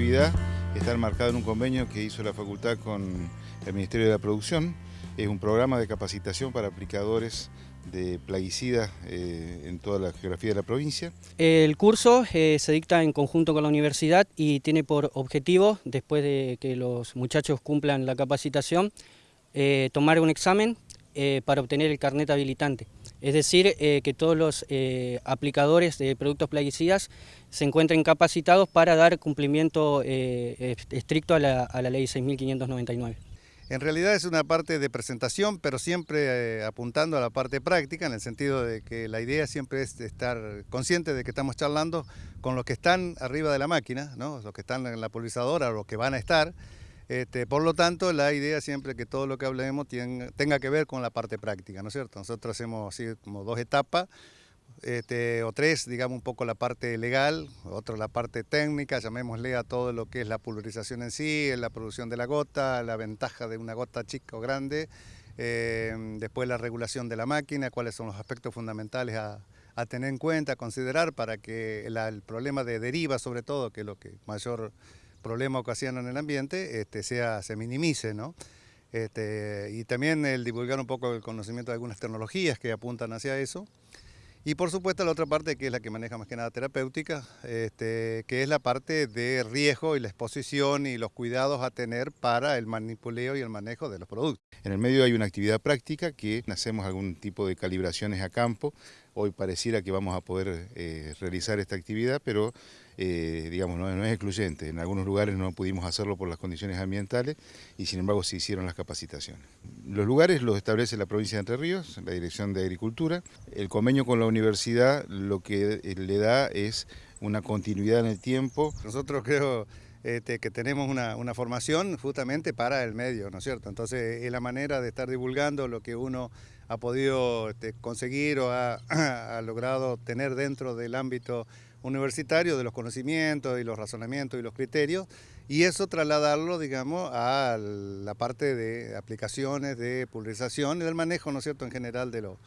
está enmarcada en un convenio que hizo la facultad con el Ministerio de la Producción. Es un programa de capacitación para aplicadores de plaguicidas eh, en toda la geografía de la provincia. El curso eh, se dicta en conjunto con la universidad y tiene por objetivo, después de que los muchachos cumplan la capacitación, eh, tomar un examen para obtener el carnet habilitante. Es decir, que todos los aplicadores de productos plaguicidas se encuentren capacitados para dar cumplimiento estricto a la, ley 6.599. En realidad es una parte de presentación, pero siempre eh, apuntando a la parte práctica, en el sentido de que la idea siempre es estar consciente de que estamos charlando con los que están arriba de la máquina, los que están en la pulverizadora los que van a estar. Este, por lo tanto, la idea siempre que todo lo que hablemos tenga que ver con la parte práctica, ¿no es cierto? Nosotros hacemos dos etapas. Este, o tres, digamos, un poco la parte legal, otro la parte técnica, llamémosle a todo lo que es la pulverización en sí, la producción de la gota, la ventaja de una gota chica o grande, eh, después la regulación de la máquina, cuáles son los aspectos fundamentales a, tener en cuenta, a considerar para que el problema de deriva, sobre todo, que es lo que mayor problema ocasiona en el ambiente, este, sea, se minimice, ¿no? Este, y también el divulgar un poco el conocimiento de algunas tecnologías que apuntan hacia eso. Y por supuesto la otra parte que es la que maneja más que nada terapéutica, este, que es la parte de riesgo y la exposición y los cuidados a tener para el manipuleo y el manejo de los productos. En el medio hay una actividad práctica que hacemos algún tipo de calibraciones a campo. Hoy pareciera que vamos a poder eh, realizar esta actividad, pero eh, digamos, no, es excluyente. En algunos lugares no pudimos hacerlo por las condiciones ambientales y sin embargo se hicieron las capacitaciones. Los lugares los establece la provincia de Entre Ríos, la Dirección de Agricultura. El convenio con la universidad lo que eh, le da es una continuidad en el tiempo. Nosotros creo este, que tenemos una, formación justamente para el medio, ¿no es cierto? Entonces es la manera de estar divulgando lo que uno ha podido este, conseguir o ha, ha logrado tener dentro del ámbito universitario de los conocimientos y los razonamientos y los criterios y eso trasladarlo, digamos, a la parte de aplicaciones, de pulverización y del manejo, ¿no es cierto?, en general de lo,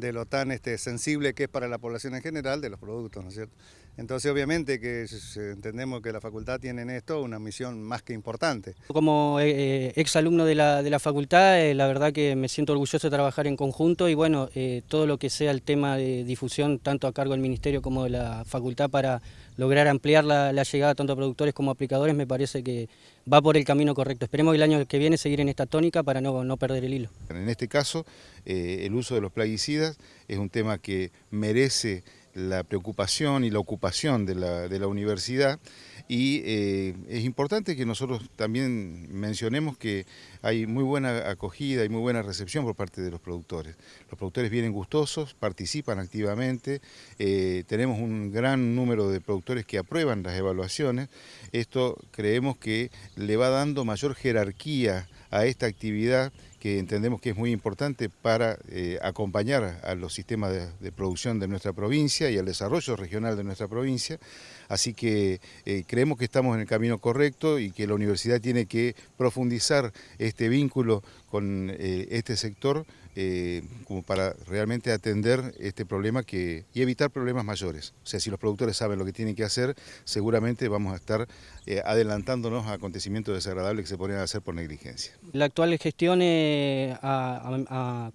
de lo tan este, sensible que es para la población en general de los productos, ¿no es cierto? Entonces obviamente que entendemos que la facultad tiene en esto una misión más que importante. Como eh, eh, ex alumno de la, de la facultad, eh, la verdad que me siento orgulloso de trabajar en conjunto y bueno, todo lo que sea el tema de difusión tanto a cargo del Ministerio como de la facultad para lograr ampliar la, llegada tanto a productores como a aplicadores me parece que va por el camino correcto. Esperemos el año que viene seguir en esta tónica para no, no perder el hilo. En este caso, el uso de los plaguicidas es un tema que merece la preocupación y la ocupación de la, universidad y eh, es importante que nosotros también mencionemos que hay muy buena acogida y muy buena recepción por parte de los productores. Los productores vienen gustosos, participan activamente, eh, tenemos un gran número de productores que aprueban las evaluaciones. Esto creemos que le va dando mayor jerarquía a esta actividad que entendemos que es muy importante para eh, acompañar a los sistemas de, producción de nuestra provincia y al desarrollo regional de nuestra provincia. Así que eh, creemos que estamos en el camino correcto y que la universidad tiene que profundizar este vínculo con eh, este sector como para realmente atender este problema y evitar problemas mayores. O sea, si los productores saben lo que tienen que hacer, seguramente vamos a estar adelantándonos a acontecimientos desagradables que se podrían hacer por negligencia. La actual gestión,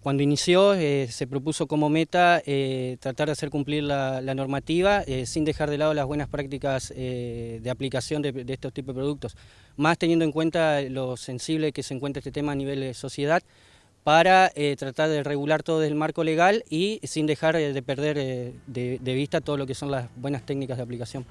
cuando inició, se propuso como meta tratar de hacer cumplir la, normativa sin dejar de lado las buenas prácticas de aplicación de, estos tipos de productos, más teniendo en cuenta lo sensible que se encuentra este tema a nivel de sociedad, para eh, tratar de regular todo el marco legal y sin dejar eh, de perder eh, de vista todo lo que son las buenas técnicas de aplicación.